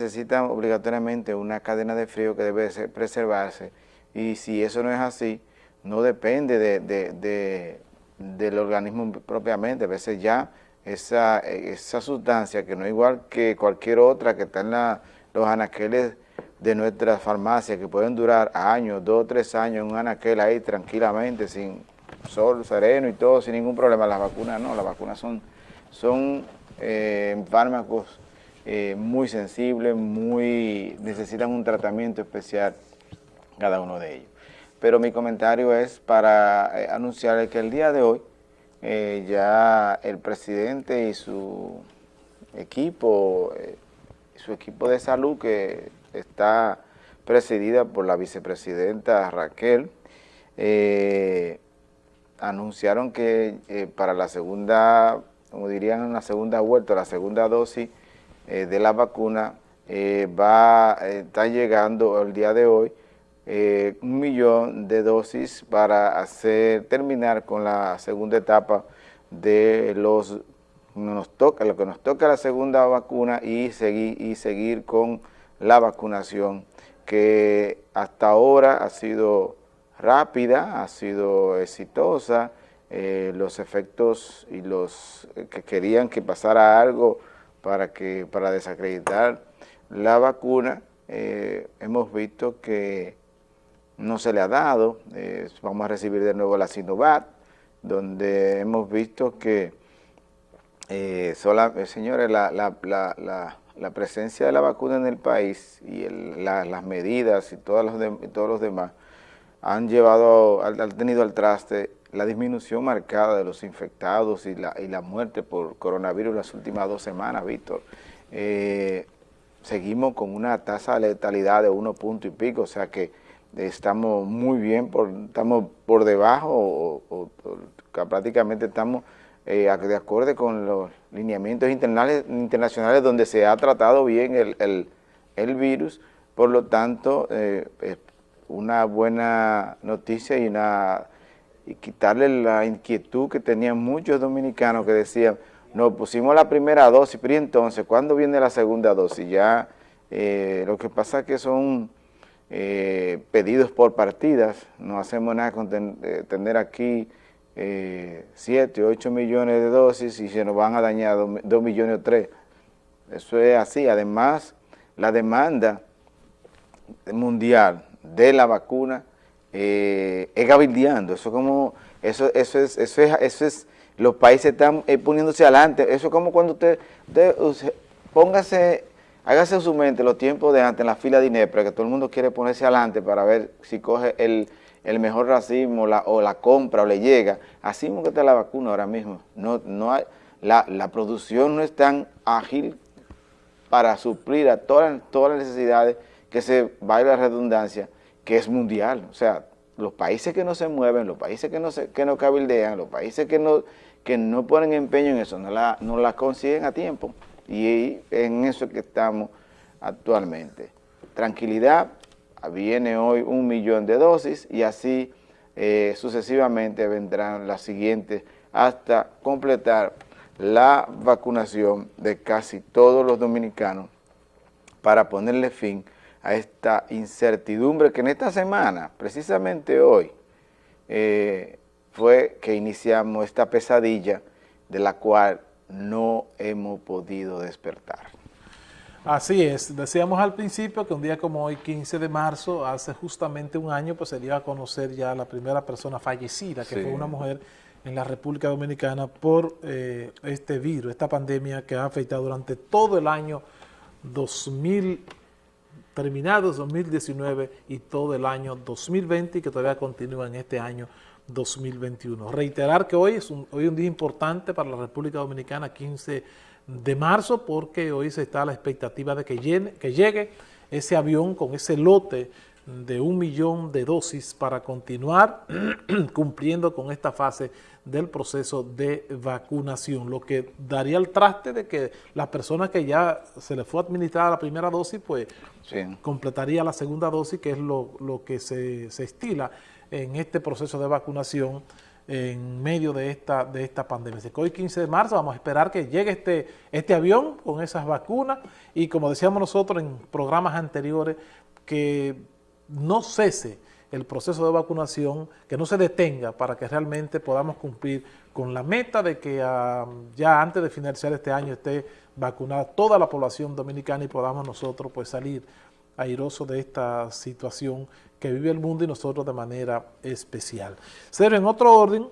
necesita obligatoriamente una cadena de frío que debe preservarse y si eso no es así, no depende de, del organismo propiamente, a veces ya esa, esa sustancia que no es igual que cualquier otra que está en los anaqueles de nuestras farmacias que pueden durar años, dos o tres años en un anaquel ahí tranquilamente, sin sol, sereno y todo, sin ningún problema. Las vacunas no, las vacunas son, son eh, fármacos eh, muy sensibles, muy necesitan un tratamiento especial cada uno de ellos. Pero mi comentario es para eh, anunciarles que el día de hoy ya el presidente y su equipo, su equipo de salud que está presidida por la vicepresidenta Raquel, anunciaron que para la segunda como dirían, una segunda vuelta, la segunda dosis eh, de la vacuna, eh, va, eh, está llegando el día de hoy un millón de dosis para hacer terminar con la segunda etapa de los nos toca, lo que nos toca la segunda vacuna y seguir, y seguir con la vacunación que hasta ahora ha sido rápida, ha sido exitosa, los efectos y los que querían que pasara algo para, que, para desacreditar la vacuna, eh, hemos visto que no se le ha dado, vamos a recibir de nuevo la Sinovac, donde hemos visto que, sola, señores, la, la, la, la, presencia de la vacuna en el país y las medidas y todos los, todos los demás han llevado, han tenido al traste la disminución marcada de los infectados y la, y la muerte por coronavirus las últimas dos semanas, Víctor. Eh, seguimos con una tasa de letalidad de uno punto y pico, o sea que estamos muy bien, por, estamos por debajo prácticamente estamos eh, de acuerdo con los lineamientos internacionales donde se ha tratado bien el, el, virus, por lo tanto, eh, una buena noticia y una y quitarle la inquietud que tenían muchos dominicanos que decían, nos pusimos la primera dosis, pero entonces, ¿cuándo viene la segunda dosis? Ya eh, lo que pasa es que son eh, pedidos por partidas, no hacemos nada con eh, tener aquí 7, 8 millones de dosis y se nos van a dañar 2 millones o 3. Eso es así, además la demanda mundial de la vacuna eh, es gabildeando, eso como, eso, eso es, eso es, eso es, los países están eh, poniéndose adelante, eso es como cuando usted, póngase, hágase su mente los tiempos de antes en la fila de INEPRA, que todo el mundo quiere ponerse adelante para ver si coge el, mejor racismo la, o la compra o le llega, así como que está la vacuna ahora mismo, no, no hay, la, la producción no es tan ágil para suplir a todas, todas las necesidades que se va la redundancia, que es mundial. O sea, los países que no se mueven, los países que no, se, que no cabildean, los países que no, que no ponen empeño en eso, no la, no la consiguen a tiempo. Y en eso que estamos actualmente. Tranquilidad, viene hoy un millón de dosis y así eh, sucesivamente vendrán las siguientes hasta completar la vacunación de casi todos los dominicanos para ponerle fin a esta incertidumbre que en esta semana, precisamente hoy, eh, fue que iniciamos esta pesadilla de la cual no hemos podido despertar. Así es, decíamos al principio que un día como hoy, 15 de marzo, hace justamente un año, pues se dio a conocer ya la primera persona fallecida, que fue una mujer en la República Dominicana por eh, este virus, esta pandemia que ha afectado durante todo el año 2000 terminados 2019 y todo el año 2020 y que todavía continúa en este año 2021. Reiterar que hoy es un, hoy un día importante para la República Dominicana, 15 de marzo, porque hoy se está la expectativa de que llegue ese avión con ese lote de un millón de dosis para continuar cumpliendo con esta fase del proceso de vacunación, lo que daría el traste de que las personas que ya se les fue administrada la primera dosis, pues completaría la segunda dosis, que es lo, que se, estila en este proceso de vacunación en medio de esta, de esta pandemia. Así que hoy 15 de marzo vamos a esperar que llegue este, este avión con esas vacunas y como decíamos nosotros en programas anteriores, que no cese el proceso de vacunación, que no se detenga para que realmente podamos cumplir con la meta de que ah, ya antes de finalizar este año esté vacunada toda la población dominicana y podamos nosotros pues salir airosos de esta situación que vive el mundo y nosotros de manera especial. Pero en otro orden,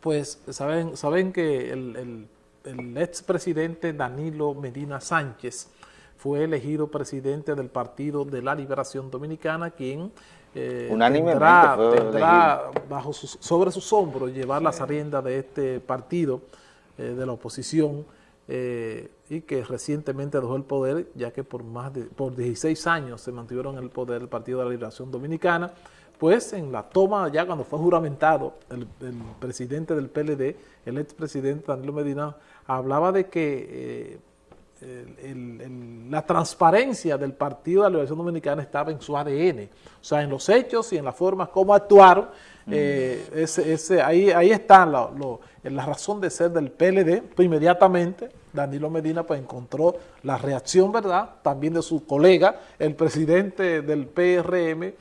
pues saben, saben que el, el expresidente Danilo Medina Sánchez fue elegido presidente del Partido de la Liberación Dominicana, quien eh, tendrá, tendrá bajo sobre sus hombros llevar las riendas de este partido eh, de la oposición eh, y que recientemente dejó el poder, ya que por más de por 16 años se mantuvieron en el poder el Partido de la Liberación Dominicana, pues en la toma, ya cuando fue juramentado el, presidente del PLD, el expresidente Danilo Medina, hablaba de que la transparencia del Partido de la Liberación Dominicana estaba en su ADN, o sea, en los hechos y en la forma como actuaron, eh, ese, ese, ahí, ahí está la, la razón de ser del PLD, pues inmediatamente Danilo Medina pues encontró la reacción, ¿verdad?, también de su colega, el presidente del PRM,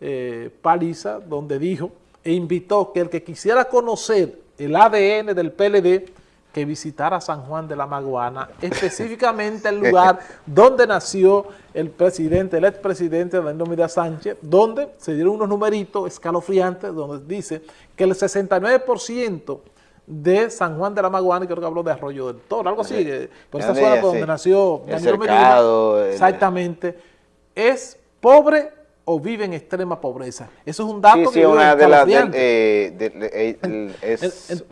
eh, Paliza, donde dijo e invitó que el que quisiera conocer el ADN del PLD que visitara San Juan de la Maguana, específicamente el lugar donde nació el presidente, el expresidente Danilo Medina Sánchez, donde se dieron unos numeritos escalofriantes, donde dice que el 69% de San Juan de la Maguana, creo que habló de Arroyo del Toro, algo así, por esa zona donde nació Danilo Medina, exactamente, es pobre o vive en extrema pobreza. Eso es un dato sí, sí, una de las eh, eh,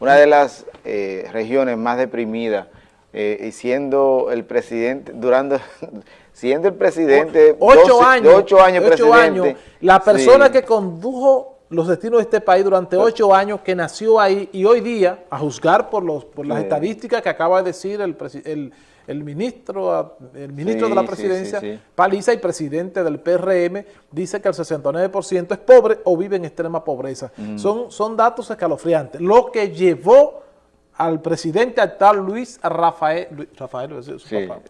una de las eh, regiones más deprimidas y siendo el presidente, durando, siendo el presidente, ocho años, ocho años, presidente, la persona que condujo los destinos de este país durante ocho años, que nació ahí y hoy día, a juzgar por, los, por las estadísticas que acaba de decir el, el, el ministro, el ministro de la presidencia, Paliza y presidente del PRM, dice que el 69% es pobre o vive en extrema pobreza. Mm. Son, son datos escalofriantes. Lo que llevó al presidente actual Luis Rafael,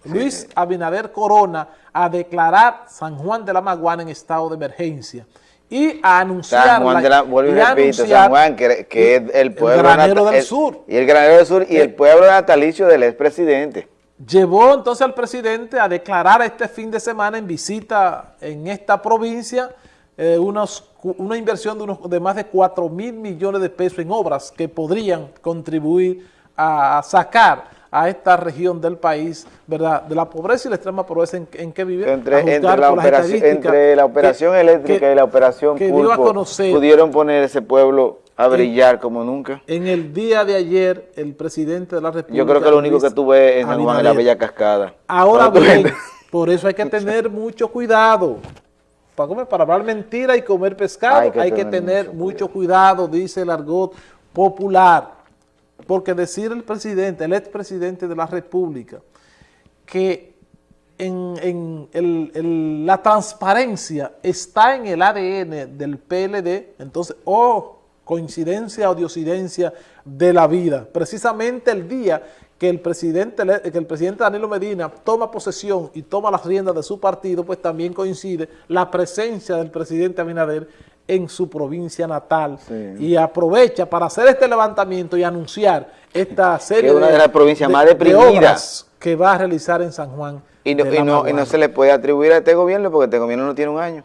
Luis Abinader Corona a declarar San Juan de la Maguana en estado de emergencia y a anunciar San Juan, de la, vuelvo y repito, San Juan, que, que es el pueblo el granero del sur. Y el granero del sur y el, pueblo natalicio del expresidente. Llevó entonces al presidente a declarar este fin de semana en visita en esta provincia eh, unos, una inversión de, unos, de más de 4 mil millones de pesos en obras que podrían contribuir a sacar a esta región del país, ¿verdad? De la pobreza y la extrema pobreza en, que vive. Entre, la, operación, entre la operación eléctrica y la operación Pulpo, pudieron poner ese pueblo a brillar como nunca. En el día de ayer, el presidente de la República... Yo creo que lo único que tuve en San Juan es la Bella Cascada. Ahora bien, por eso hay que tener mucho cuidado. Para, comer, para hablar mentira y comer pescado hay que, tener, mucho cuidado, dice el argot popular porque decir el presidente, el expresidente de la República, que en, la transparencia está en el ADN del PLD, entonces, oh, coincidencia o diosidencia de la vida. Precisamente el día que el presidente que el presidente Danilo Medina toma posesión y toma las riendas de su partido, pues también coincide la presencia del presidente Abinader en su provincia natal y aprovecha para hacer este levantamiento y anunciar esta serie una de, las provincias más deprimidas que va a realizar en San Juan. Y no, y no, y no se le puede atribuir a este gobierno porque este gobierno no tiene un año.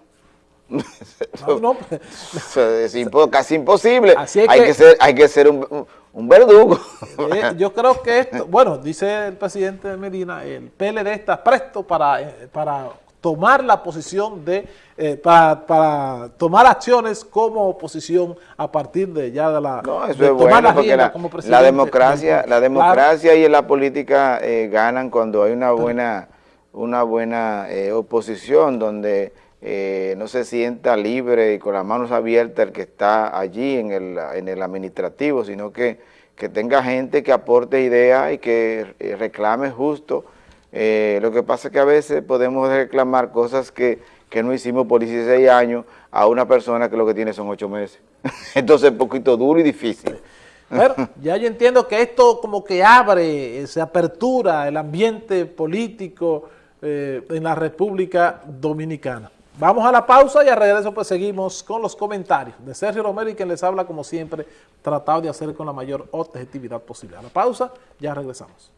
No, es casi imposible. hay, que, ser, hay que ser un, un verdugo. Eh, yo creo que esto, bueno, dice el presidente de Medina, el PLD está presto para, eh, para tomar la posición de, eh, para, tomar acciones como oposición a partir de ya de la... No, eso es bueno porque la, la, democracia, la democracia y la política ganan cuando hay una buena, una buena eh, oposición donde no se sienta libre y con las manos abiertas el que está allí en el, en el administrativo, sino que, que tenga gente que aporte ideas y que reclame justo eh, lo que pasa es que a veces podemos reclamar cosas que, no hicimos por 16 años a una persona que lo que tiene son 8 meses. Entonces es un poquito duro y difícil. Ya yo entiendo que esto como que abre, se apertura el ambiente político eh, en la República Dominicana. Vamos a la pausa y a regreso pues seguimos con los comentarios de Sergio Romero y quien les habla como siempre, tratado de hacer con la mayor objetividad posible. A la pausa, ya regresamos.